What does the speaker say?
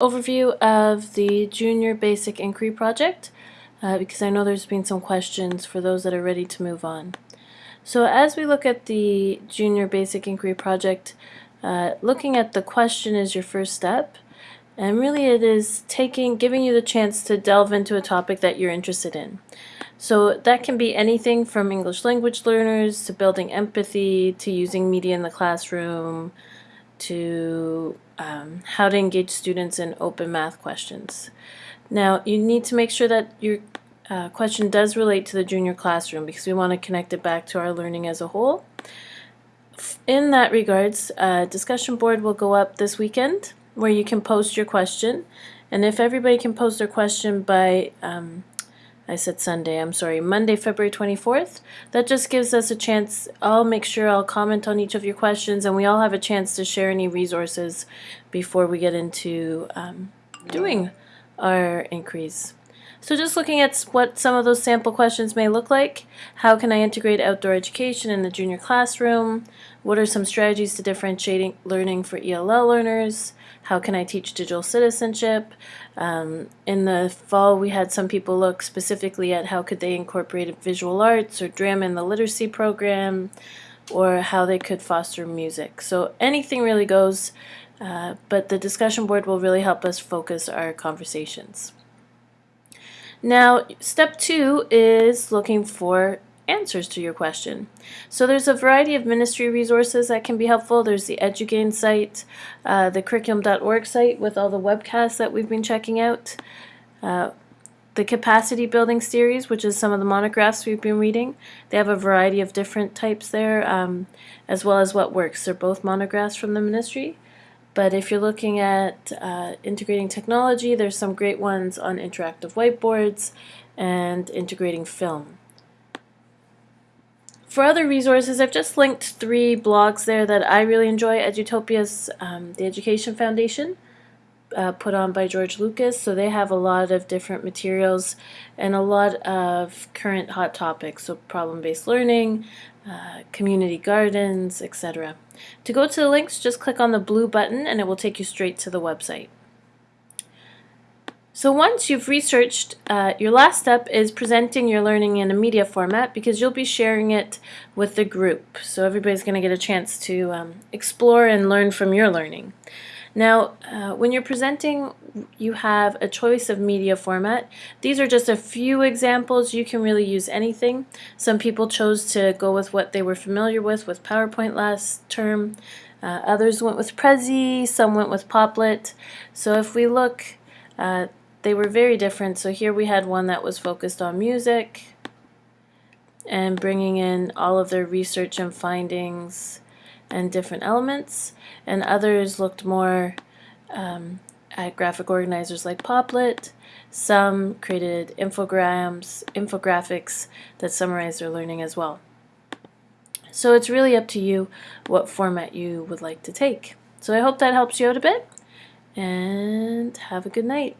overview of the Junior Basic Inquiry Project uh, because I know there's been some questions for those that are ready to move on. So as we look at the Junior Basic Inquiry Project, uh, looking at the question is your first step and really it is taking, giving you the chance to delve into a topic that you're interested in. So that can be anything from English language learners to building empathy to using media in the classroom to um, how to engage students in open math questions. Now you need to make sure that your uh, question does relate to the junior classroom because we want to connect it back to our learning as a whole. In that regards, a discussion board will go up this weekend where you can post your question and if everybody can post their question by um, I said Sunday, I'm sorry, Monday, February 24th. That just gives us a chance, I'll make sure I'll comment on each of your questions and we all have a chance to share any resources before we get into um, doing our inquiries. So just looking at what some of those sample questions may look like, how can I integrate outdoor education in the junior classroom? What are some strategies to differentiating learning for ELL learners? How can I teach digital citizenship? Um, in the fall, we had some people look specifically at how could they incorporate visual arts or drama in the literacy program, or how they could foster music. So anything really goes, uh, but the discussion board will really help us focus our conversations. Now, step two is looking for answers to your question. So there's a variety of ministry resources that can be helpful. There's the EduGain site, uh, the curriculum.org site with all the webcasts that we've been checking out, uh, the capacity building series, which is some of the monographs we've been reading. They have a variety of different types there, um, as well as what works. They're both monographs from the ministry. But if you're looking at uh, integrating technology, there's some great ones on interactive whiteboards and integrating film. For other resources, I've just linked three blogs there that I really enjoy. Edutopia's um, The Education Foundation, uh, put on by George Lucas, so they have a lot of different materials and a lot of current hot topics, so problem-based learning, uh, community gardens, etc. To go to the links, just click on the blue button and it will take you straight to the website. So once you've researched, uh, your last step is presenting your learning in a media format because you'll be sharing it with the group. So everybody's going to get a chance to um, explore and learn from your learning. Now, uh, when you're presenting, you have a choice of media format. These are just a few examples. You can really use anything. Some people chose to go with what they were familiar with, with PowerPoint last term. Uh, others went with Prezi, some went with Popplet. So if we look, uh, they were very different. So here we had one that was focused on music and bringing in all of their research and findings and different elements, and others looked more um, at graphic organizers like Popplet. Some created infograms, infographics that summarize their learning as well. So it's really up to you what format you would like to take. So I hope that helps you out a bit, and have a good night.